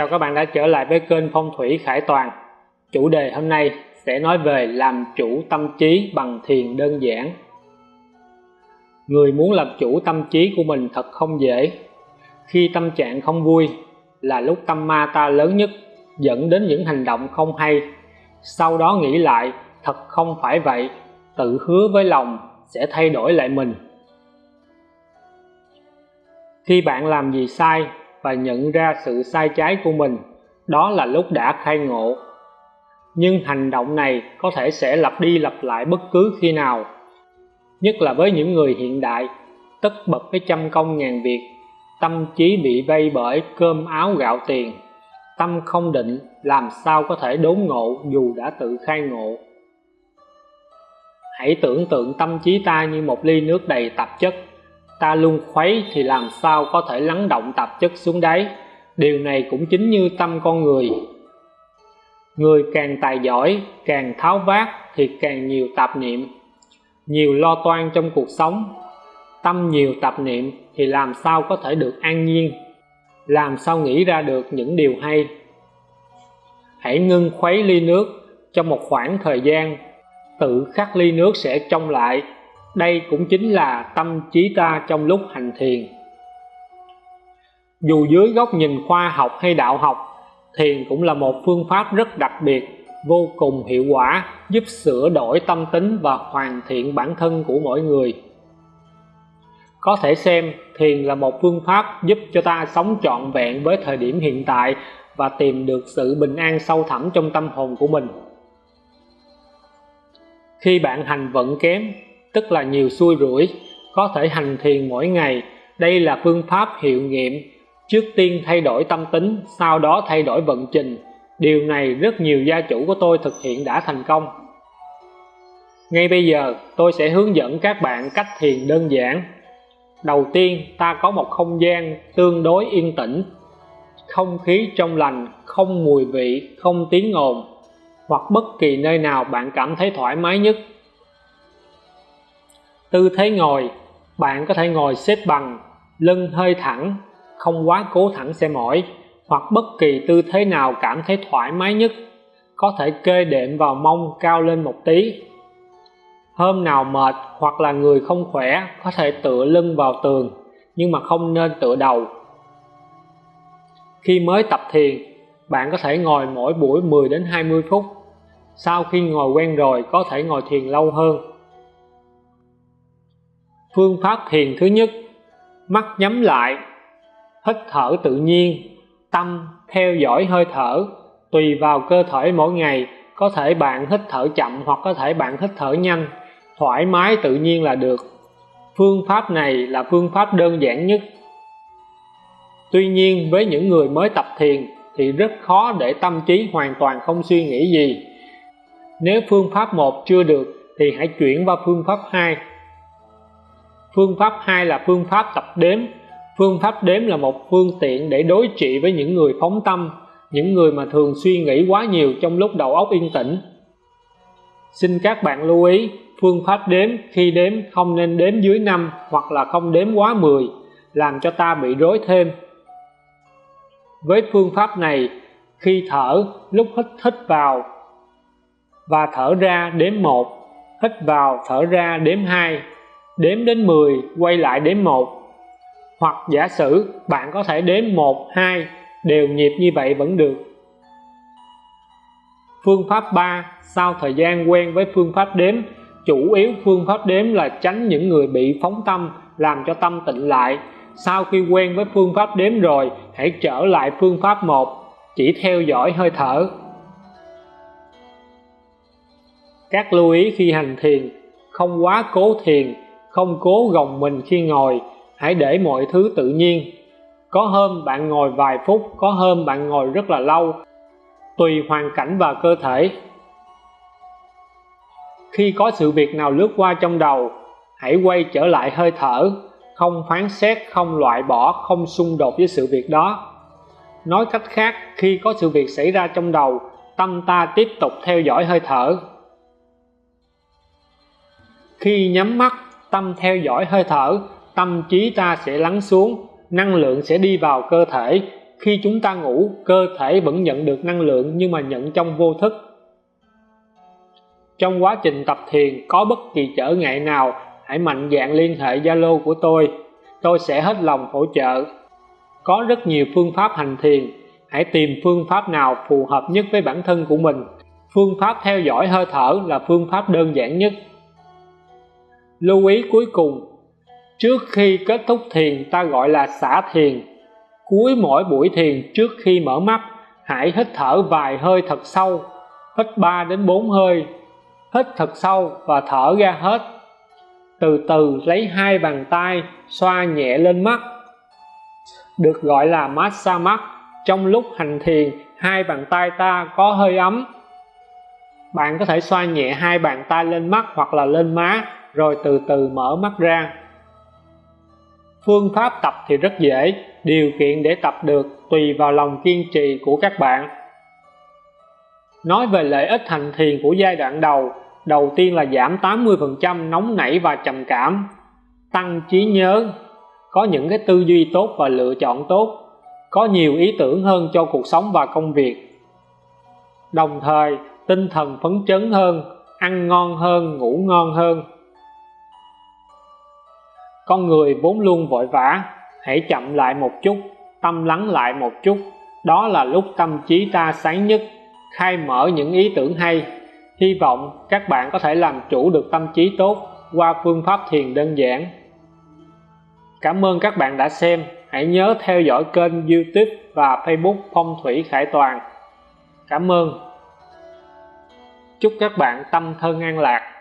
Chào các bạn đã trở lại với kênh Phong thủy Khải Toàn. Chủ đề hôm nay sẽ nói về làm chủ tâm trí bằng thiền đơn giản. Người muốn làm chủ tâm trí của mình thật không dễ. Khi tâm trạng không vui là lúc tâm ma ta lớn nhất, dẫn đến những hành động không hay. Sau đó nghĩ lại, thật không phải vậy, tự hứa với lòng sẽ thay đổi lại mình. Khi bạn làm gì sai và nhận ra sự sai trái của mình. Đó là lúc đã khai ngộ. Nhưng hành động này có thể sẽ lặp đi lặp lại bất cứ khi nào, nhất là với những người hiện đại, tất bật với trăm công ngàn việc, tâm trí bị vây bởi cơm áo gạo tiền, tâm không định làm sao có thể đốn ngộ dù đã tự khai ngộ. Hãy tưởng tượng tâm trí ta như một ly nước đầy tạp chất ta luôn khuấy thì làm sao có thể lắng động tạp chất xuống đáy. Điều này cũng chính như tâm con người. Người càng tài giỏi, càng tháo vát thì càng nhiều tạp niệm. Nhiều lo toan trong cuộc sống. Tâm nhiều tạp niệm thì làm sao có thể được an nhiên? Làm sao nghĩ ra được những điều hay? Hãy ngưng khuấy ly nước trong một khoảng thời gian. Tự khắc ly nước sẽ trong lại đây cũng chính là tâm trí ta trong lúc hành thiền. Dù dưới góc nhìn khoa học hay đạo học, thiền cũng là một phương pháp rất đặc biệt, vô cùng hiệu quả, giúp sửa đổi tâm tính và hoàn thiện bản thân của mỗi người. Có thể xem, thiền là một phương pháp giúp cho ta sống trọn vẹn với thời điểm hiện tại và tìm được sự bình an sâu thẳm trong tâm hồn của mình. Khi bạn hành vận kém tức là nhiều xui rủi, có thể hành thiền mỗi ngày. Đây là phương pháp hiệu nghiệm. Trước tiên thay đổi tâm tính, sau đó thay đổi vận trình. Điều này rất nhiều gia chủ của tôi thực hiện đã thành công. Ngay bây giờ, tôi sẽ hướng dẫn các bạn cách thiền đơn giản. Đầu tiên, ta có một không gian tương đối yên tĩnh. Không khí trong lành, không mùi vị, không tiếng ồn, hoặc bất kỳ nơi nào bạn cảm thấy thoải mái nhất tư thế ngồi, bạn có thể ngồi xếp bằng, lưng hơi thẳng, không quá cố thẳng sẽ mỏi, hoặc bất kỳ tư thế nào cảm thấy thoải mái nhất, có thể kê đệm vào mông cao lên một tí. Hôm nào mệt hoặc là người không khỏe, có thể tựa lưng vào tường, nhưng mà không nên tựa đầu. Khi mới tập thiền, bạn có thể ngồi mỗi buổi 10 đến 20 phút. Sau khi ngồi quen rồi, có thể ngồi thiền lâu hơn phương pháp thiền thứ nhất. Mắt nhắm lại. Hít thở tự nhiên. Tâm theo dõi hơi thở. Tùy vào cơ thể mỗi ngày, có thể bạn hít thở chậm hoặc có thể bạn hít thở nhanh. Thoải mái tự nhiên là được. Phương pháp này là phương pháp đơn giản nhất. Tuy nhiên, với những người mới tập thiền thì rất khó để tâm trí hoàn toàn không suy nghĩ gì. Nếu phương pháp một chưa được thì hãy chuyển qua phương pháp 2 phương pháp hai là phương pháp tập đếm. Phương pháp đếm là một phương tiện để đối trị với những người phóng tâm, những người mà thường suy nghĩ quá nhiều trong lúc đầu óc yên tĩnh. Xin các bạn lưu ý, phương pháp đếm khi đếm không nên đếm dưới 5 hoặc là không đếm quá 10 làm cho ta bị rối thêm. Với phương pháp này, khi thở, lúc hít hít vào và thở ra đếm 1 hít vào, thở ra đếm 2 đếm đến 10 quay lại đếm 1 hoặc giả sử bạn có thể đếm 1 2 đều nhịp như vậy vẫn được. Phương pháp 3 sau thời gian quen với phương pháp đếm, chủ yếu phương pháp đếm là tránh những người bị phóng tâm, làm cho tâm tịnh lại. Sau khi quen với phương pháp đếm rồi, hãy trở lại phương pháp 1 chỉ theo dõi hơi thở. Các lưu ý khi hành thiền, không quá cố thiền không cố gồng mình khi ngồi, hãy để mọi thứ tự nhiên. Có hôm bạn ngồi vài phút, có hôm bạn ngồi rất là lâu, tùy hoàn cảnh và cơ thể. Khi có sự việc nào lướt qua trong đầu, hãy quay trở lại hơi thở, không phán xét, không loại bỏ, không xung đột với sự việc đó. Nói cách khác, khi có sự việc xảy ra trong đầu, tâm ta tiếp tục theo dõi hơi thở. Khi nhắm mắt tâm theo dõi hơi thở, tâm trí ta sẽ lắng xuống, năng lượng sẽ đi vào cơ thể. Khi chúng ta ngủ, cơ thể vẫn nhận được năng lượng nhưng mà nhận trong vô thức. Trong quá trình tập thiền, có bất kỳ trở ngại nào, hãy mạnh dạn liên hệ Zalo của tôi. Tôi sẽ hết lòng hỗ trợ. Có rất nhiều phương pháp hành thiền. Hãy tìm phương pháp nào phù hợp nhất với bản thân của mình. Phương pháp theo dõi hơi thở là phương pháp đơn giản nhất lưu ý cuối cùng, trước khi kết thúc thiền ta gọi là xả thiền. Cuối mỗi buổi thiền trước khi mở mắt, hãy hít thở vài hơi thật sâu, hít 3 đến 4 hơi, hít thật sâu và thở ra hết. Từ từ lấy hai bàn tay xoa nhẹ lên mắt. Được gọi là massage mắt, trong lúc hành thiền, hai bàn tay ta có hơi ấm. Bạn có thể xoa nhẹ hai bàn tay lên mắt hoặc là lên má rồi từ từ mở mắt ra. Phương pháp tập thì rất dễ, điều kiện để tập được tùy vào lòng kiên trì của các bạn. Nói về lợi ích hành thiền của giai đoạn đầu đầu tiên là giảm 80% nóng nảy và trầm cảm, tăng trí nhớ, có những cái tư duy tốt và lựa chọn tốt, có nhiều ý tưởng hơn cho cuộc sống và công việc. Đồng thời, tinh thần phấn chấn hơn, ăn ngon hơn, ngủ ngon hơn con người vốn luôn vội vã, hãy chậm lại một chút, tâm lắng lại một chút. Đó là lúc tâm trí ta sáng nhất, khai mở những ý tưởng hay. Hy vọng các bạn có thể làm chủ được tâm trí tốt qua phương pháp thiền đơn giản. Cảm ơn các bạn đã xem. Hãy nhớ theo dõi kênh youtube và facebook phong thủy khải toàn. Cảm ơn. Chúc các bạn tâm thân an lạc.